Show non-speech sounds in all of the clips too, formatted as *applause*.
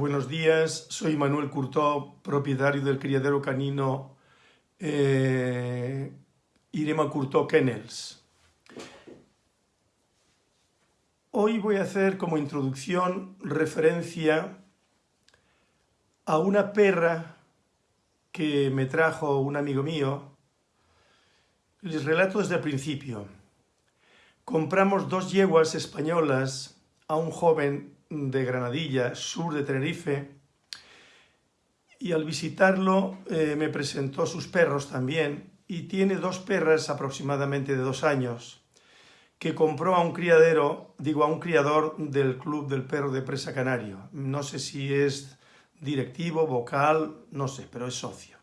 Buenos días, soy Manuel Curtó, propietario del criadero canino eh, Irema Curtó Kennels. Hoy voy a hacer como introducción referencia a una perra que me trajo un amigo mío. Les relato desde el principio. Compramos dos yeguas españolas a un joven de Granadilla, sur de Tenerife, y al visitarlo eh, me presentó sus perros también, y tiene dos perras aproximadamente de dos años, que compró a un criadero, digo a un criador del Club del Perro de Presa Canario. No sé si es directivo, vocal, no sé, pero es socio.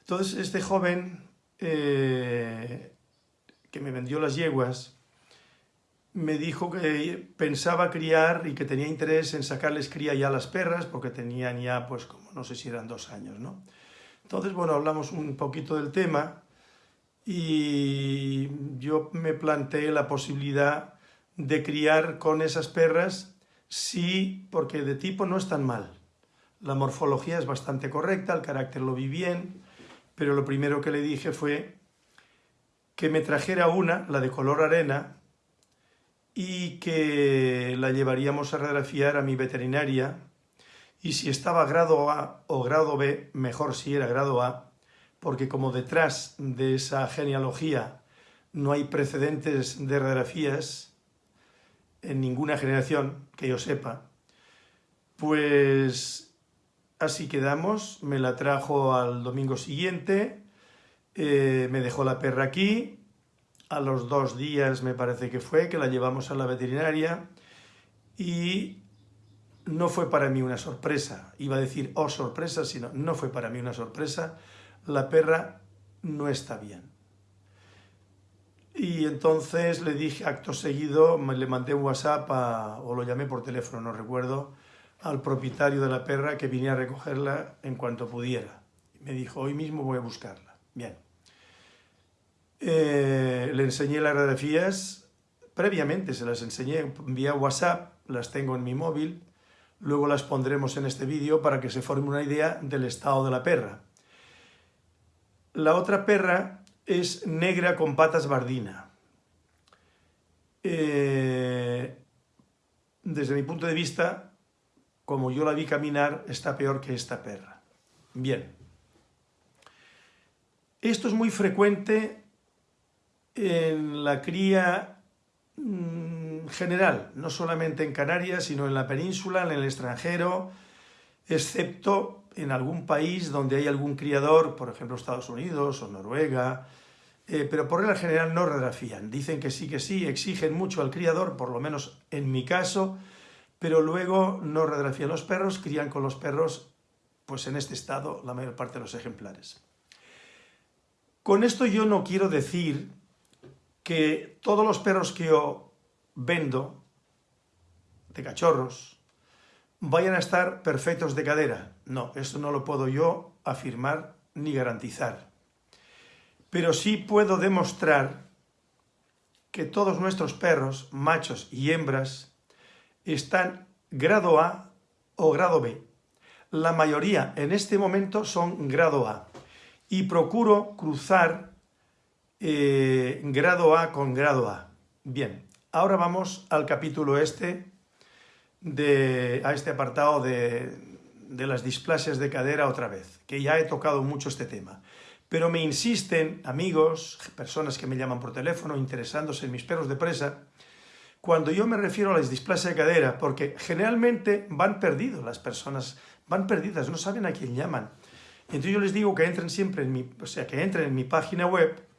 Entonces este joven eh, que me vendió las yeguas, me dijo que pensaba criar y que tenía interés en sacarles cría ya a las perras, porque tenían ya, pues, como no sé si eran dos años, ¿no? Entonces, bueno, hablamos un poquito del tema y yo me planteé la posibilidad de criar con esas perras, sí, porque de tipo no es tan mal. La morfología es bastante correcta, el carácter lo vi bien, pero lo primero que le dije fue que me trajera una, la de color arena, y que la llevaríamos a radiografiar a mi veterinaria. Y si estaba grado A o grado B, mejor si era grado A, porque como detrás de esa genealogía no hay precedentes de radiografías en ninguna generación que yo sepa, pues así quedamos, me la trajo al domingo siguiente, eh, me dejó la perra aquí, a los dos días me parece que fue, que la llevamos a la veterinaria y no fue para mí una sorpresa, iba a decir oh sorpresa, sino no fue para mí una sorpresa, la perra no está bien. Y entonces le dije acto seguido, le mandé un WhatsApp o lo llamé por teléfono, no recuerdo, al propietario de la perra que viniera a recogerla en cuanto pudiera. Me dijo, hoy mismo voy a buscarla. Bien. Eh, le enseñé las radiografías, previamente se las enseñé vía WhatsApp, las tengo en mi móvil, luego las pondremos en este vídeo para que se forme una idea del estado de la perra. La otra perra es negra con patas bardina. Eh, desde mi punto de vista, como yo la vi caminar, está peor que esta perra. Bien. Esto es muy frecuente en la cría mm, general, no solamente en Canarias, sino en la península, en el extranjero, excepto en algún país donde hay algún criador, por ejemplo Estados Unidos o Noruega, eh, pero por regla general no radiografían. Dicen que sí, que sí, exigen mucho al criador, por lo menos en mi caso, pero luego no radiografían los perros, crían con los perros, pues en este estado, la mayor parte de los ejemplares. Con esto yo no quiero decir que todos los perros que yo vendo, de cachorros, vayan a estar perfectos de cadera. No, eso no lo puedo yo afirmar ni garantizar. Pero sí puedo demostrar que todos nuestros perros, machos y hembras, están grado A o grado B. La mayoría en este momento son grado A. Y procuro cruzar eh, grado A con grado A. Bien, ahora vamos al capítulo este, de, a este apartado de, de las displasias de cadera otra vez, que ya he tocado mucho este tema. Pero me insisten amigos, personas que me llaman por teléfono interesándose en mis perros de presa, cuando yo me refiero a las displasias de cadera, porque generalmente van perdidos las personas, van perdidas, no saben a quién llaman. Entonces yo les digo que entren siempre o sea, que entren en mi página web,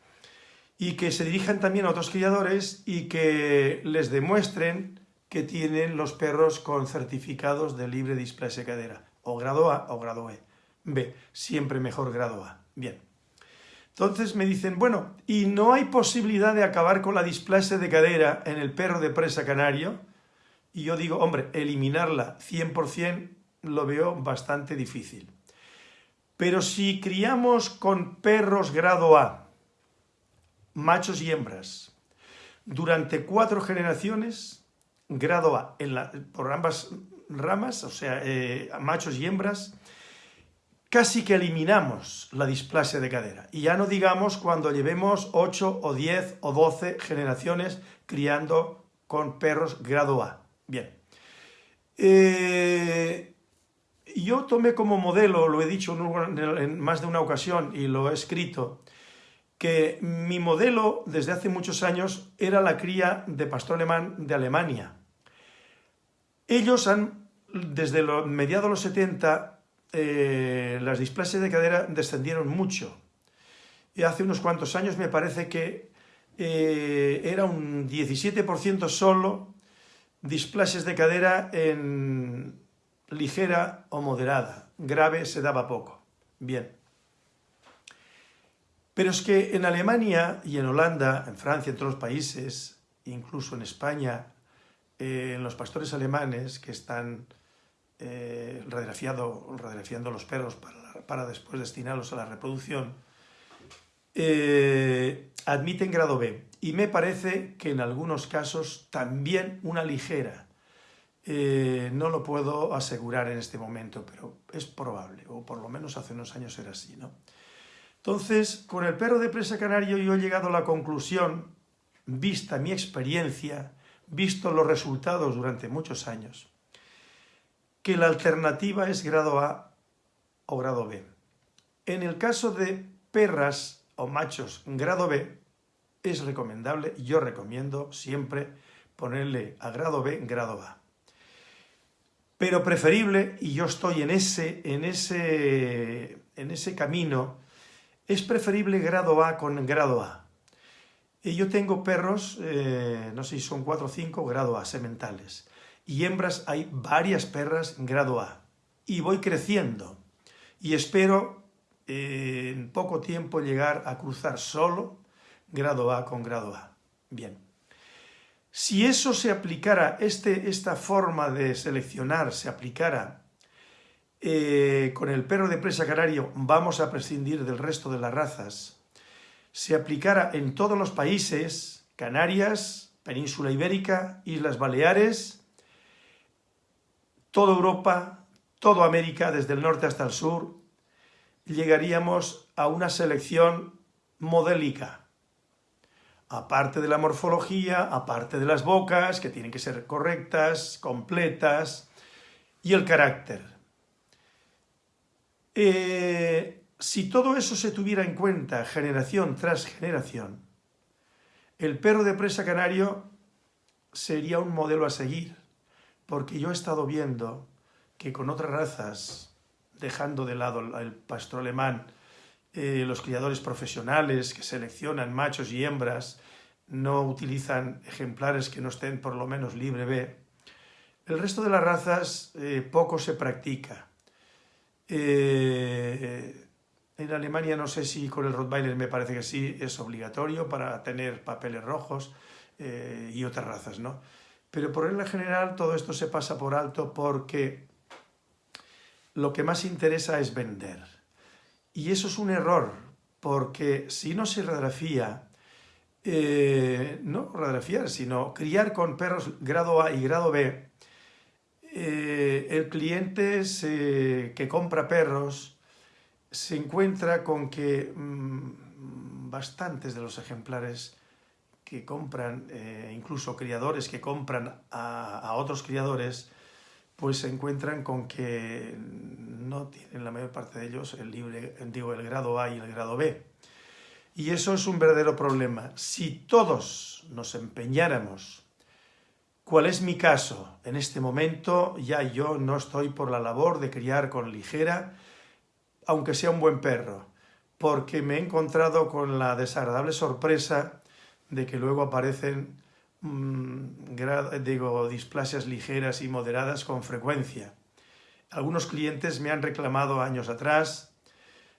y que se dirijan también a otros criadores y que les demuestren que tienen los perros con certificados de libre displasia cadera, o grado A o grado E. B, siempre mejor grado A. Bien. Entonces me dicen, bueno, ¿y no hay posibilidad de acabar con la displasia de cadera en el perro de presa canario? Y yo digo, hombre, eliminarla 100% lo veo bastante difícil. Pero si criamos con perros grado A, machos y hembras, durante cuatro generaciones, grado A, por ambas ramas, o sea, eh, machos y hembras, casi que eliminamos la displasia de cadera. Y ya no digamos cuando llevemos 8 o 10 o 12 generaciones criando con perros grado A. Bien. Eh, yo tomé como modelo, lo he dicho en más de una ocasión y lo he escrito, que mi modelo desde hace muchos años era la cría de pastor alemán de Alemania. Ellos han, desde mediados de los 70, eh, las displasias de cadera descendieron mucho. Y hace unos cuantos años me parece que eh, era un 17% solo displasias de cadera en ligera o moderada. Grave se daba poco. Bien. Pero es que en Alemania y en Holanda, en Francia, en todos los países, incluso en España, eh, en los pastores alemanes que están eh, los perros para, después destinarlos a la reproducción, eh, admiten grado B. Y me parece que en algunos casos también una ligera. Eh, no lo puedo asegurar en este momento, pero es probable, o por lo menos hace unos años era así. ¿no? Entonces, con el perro de presa canario yo he llegado a la conclusión, vista mi experiencia, visto los resultados durante muchos años, que la alternativa es grado A o grado B. En el caso de perras o machos grado B, es recomendable, yo recomiendo siempre ponerle a grado B grado A. Pero preferible, y yo estoy en ese, en ese, en ese camino, es preferible grado A con grado A. Y yo tengo perros, eh, no sé si son 4 o 5, grado A, sementales. Y hembras hay varias perras grado A. Y voy creciendo. Y espero eh, en poco tiempo llegar a cruzar solo grado A con grado A. Bien. Si eso se aplicara, este, esta forma de seleccionar se aplicara eh, con el perro de presa canario, vamos a prescindir del resto de las razas, se aplicara en todos los países, Canarias, Península Ibérica, Islas Baleares, toda Europa, toda América, desde el norte hasta el sur, llegaríamos a una selección modélica, aparte de la morfología, aparte de las bocas, que tienen que ser correctas, completas, y el carácter. Eh, si todo eso se tuviera en cuenta generación tras generación, el perro de presa canario sería un modelo a seguir, porque yo he estado viendo que con otras razas, dejando de lado el pastor alemán, eh, los criadores profesionales que seleccionan machos y hembras no utilizan ejemplares que no estén por lo menos libre B. El resto de las razas eh, poco se practica. Eh, en Alemania no sé si con el Rottweiler me parece que sí, es obligatorio para tener papeles rojos y otras razas, ¿no? Pero por regla general todo esto se pasa por alto porque lo que más interesa es vender. Y eso es un error, porque si no se radiografía, eh, no radiografiar, sino criar con perros grado A y grado B, eh, el cliente que compra perros se encuentra con que mm, bastantes de los ejemplares que compran, eh, incluso criadores que compran a otros criadores, pues se encuentran con que no tienen la mayor parte de ellos el, libre, digo, el grado A y el grado B. Y eso es un verdadero problema. Si todos nos empeñáramos, ¿cuál es mi caso? En este momento ya yo no estoy por la labor de criar con ligera, aunque sea un buen perro, porque me he encontrado con la desagradable sorpresa de que luego aparecen Mm, digo, displasias ligeras y moderadas con frecuencia. Algunos clientes me han reclamado años atrás,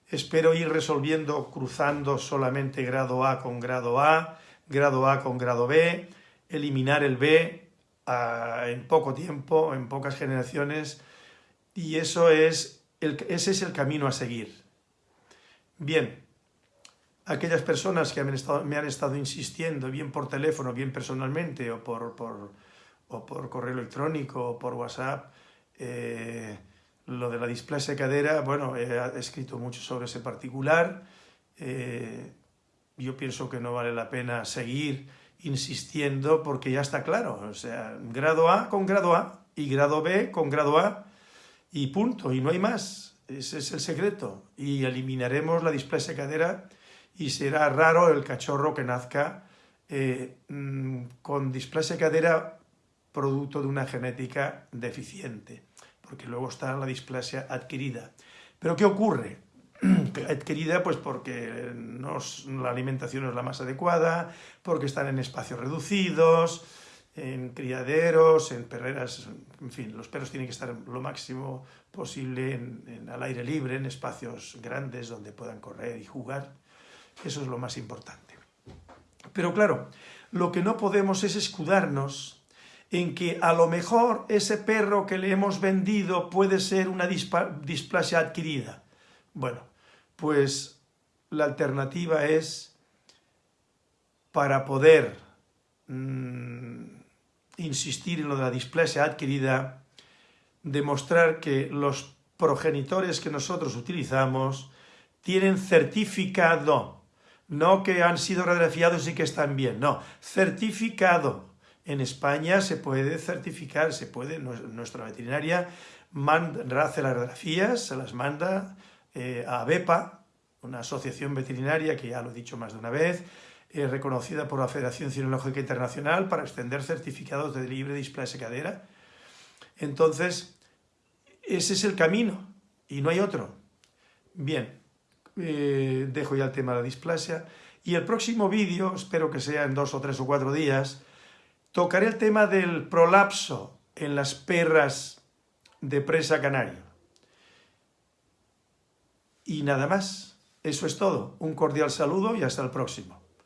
espero ir resolviendo cruzando solamente grado A con grado A, grado A con grado B, eliminar el B en poco tiempo, en pocas generaciones, y eso es el, ese es el camino a seguir. Bien, aquellas personas que me han estado insistiendo, bien por teléfono, bien personalmente, o por, por, o por correo electrónico, o por WhatsApp, Eh, lo de la displasia de cadera, bueno, he escrito mucho sobre ese particular. Eh, yo pienso que no vale la pena seguir insistiendo porque ya está claro. O sea, grado A con grado A y grado B con grado A y punto, y no hay más. Ese es el secreto. Y eliminaremos la displasia de cadera y será raro el cachorro que nazca eh, mm, con displasia de cadera producto de una genética deficiente, porque luego está la displasia adquirida. ¿Pero qué ocurre? *clears throat* adquirida pues porque la alimentación no es la más adecuada, porque están en espacios reducidos, en criaderos, en perreras, en fin, los perros tienen que estar lo máximo posible al aire libre, en espacios grandes donde puedan correr y jugar. Eso es lo más importante. Pero claro, lo que no podemos es escudarnos en que a lo mejor ese perro que le hemos vendido puede ser una displasia adquirida. Bueno, pues la alternativa es para poder mmm, insistir en lo de la displasia adquirida, demostrar que los progenitores que nosotros utilizamos tienen certificado, no que han sido radiografiados y que están bien, no, certificado. En España se puede certificar, se puede, nuestra veterinaria manda, hace las radiografías, se las manda eh, a BEPA, una asociación veterinaria que ya lo he dicho más de una vez, eh, reconocida por la Federación Cinológica Internacional para extender certificados de libre displasia cadera. Entonces, ese es el camino y no hay otro. Bien, eh, dejo ya el tema de la displasia y el próximo vídeo, espero que sea en dos o tres o cuatro días, tocaré el tema del prolapso en las perras de presa canario. Y nada más, eso es todo. Un cordial saludo y hasta el próximo.